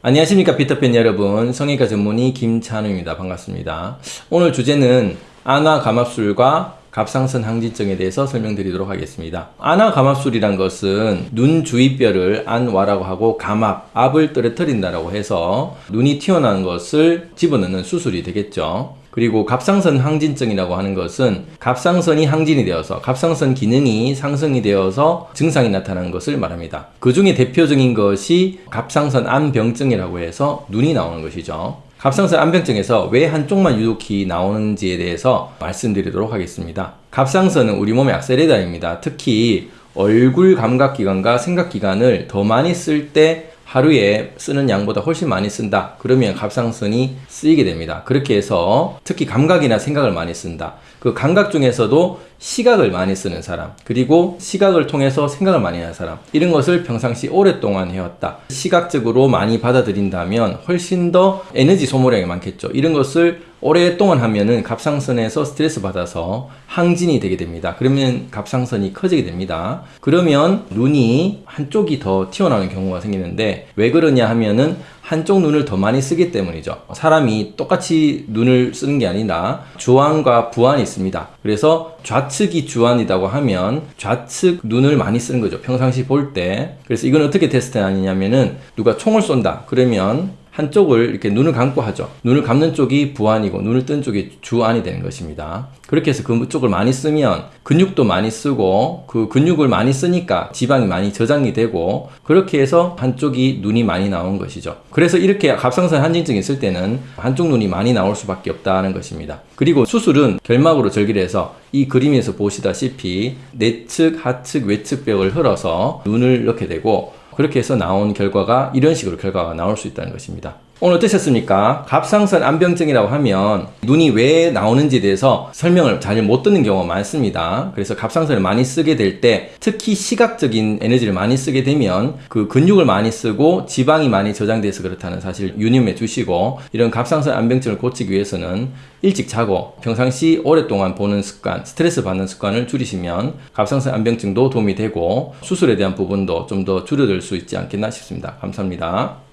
안녕하십니까 피터팬 여러분. 성형외과 전문의 김찬우입니다. 반갑습니다. 오늘 주제는 안화 감압술과 갑상선 항진증에 대해서 설명드리도록 하겠습니다. 안화 감압술이란 것은 눈 주위뼈를 안와라고 하고 감압, 압을 떨어뜨린다라고 해서 눈이 튀어나온 것을 집어넣는 수술이 되겠죠 그리고 갑상선 항진증이라고 하는 것은 갑상선이 항진이 되어서 갑상선 기능이 상승이 되어서 증상이 나타나는 것을 말합니다. 그 중에 대표적인 것이 갑상선 안병증이라고 해서 눈이 나오는 것이죠. 갑상선 안병증에서 왜 한쪽만 유독히 나오는지에 대해서 말씀드리도록 하겠습니다. 갑상선은 우리 몸의 악세레다입니다. 특히 얼굴 감각기관과 생각기관을 더 많이 쓸 때 하루에 쓰는 양보다 훨씬 많이 쓴다. 그러면 갑상선이 쓰이게 됩니다. 그렇게 해서 특히 감각이나 생각을 많이 쓴다. 그 감각 중에서도 시각을 많이 쓰는 사람, 그리고 시각을 통해서 생각을 많이 하는 사람, 이런 것을 평상시 오랫동안 해왔다. 시각적으로 많이 받아들인다면 훨씬 더 에너지 소모량이 많겠죠. 이런 것을 오랫동안 하면은 갑상선에서 스트레스 받아서 항진이 되게 됩니다. 그러면 갑상선이 커지게 됩니다. 그러면 눈이 한쪽이 더 튀어나오는 경우가 생기는데 왜 그러냐 하면은 한쪽 눈을 더 많이 쓰기 때문이죠. 사람이 똑같이 눈을 쓰는 게 아니라 주안과 부안이 있습니다. 그래서 좌측이 주안이라고 하면 좌측 눈을 많이 쓰는 거죠. 평상시 볼 때. 그래서 이건 어떻게 테스트 하느냐면은 누가 총을 쏜다. 그러면 한쪽을 이렇게 눈을 감고 하죠. 눈을 감는 쪽이 부안이고 눈을 뜬 쪽이 주안이 되는 것입니다. 그렇게 해서 그쪽을 많이 쓰면 근육도 많이 쓰고 그 근육을 많이 쓰니까 지방이 많이 저장이 되고 그렇게 해서 한쪽이 눈이 많이 나온 것이죠. 그래서 이렇게 갑상선 한진증이 있을 때는 한쪽 눈이 많이 나올 수밖에 없다는 것입니다. 그리고 수술은 결막으로 절개를 해서 이 그림에서 보시다시피 내측, 하측, 외측 벽을 흘러서 눈을 넣게 되고 그렇게 해서 나온 결과가 이런 식으로 결과가 나올 수 있다는 것입니다. 오늘 어떠셨습니까? 갑상선 안병증이라고 하면 눈이 왜 나오는지에 대해서 설명을 잘 못 듣는 경우가 많습니다. 그래서 갑상선을 많이 쓰게 될 때 특히 시각적인 에너지를 많이 쓰게 되면 그 근육을 많이 쓰고 지방이 많이 저장돼서 그렇다는 사실 유념해 주시고 이런 갑상선 안병증을 고치기 위해서는 일찍 자고 평상시 오랫동안 보는 습관, 스트레스 받는 습관을 줄이시면 갑상선 안병증도 도움이 되고 수술에 대한 부분도 좀 더 줄여들 수 있지 않겠나 싶습니다. 감사합니다.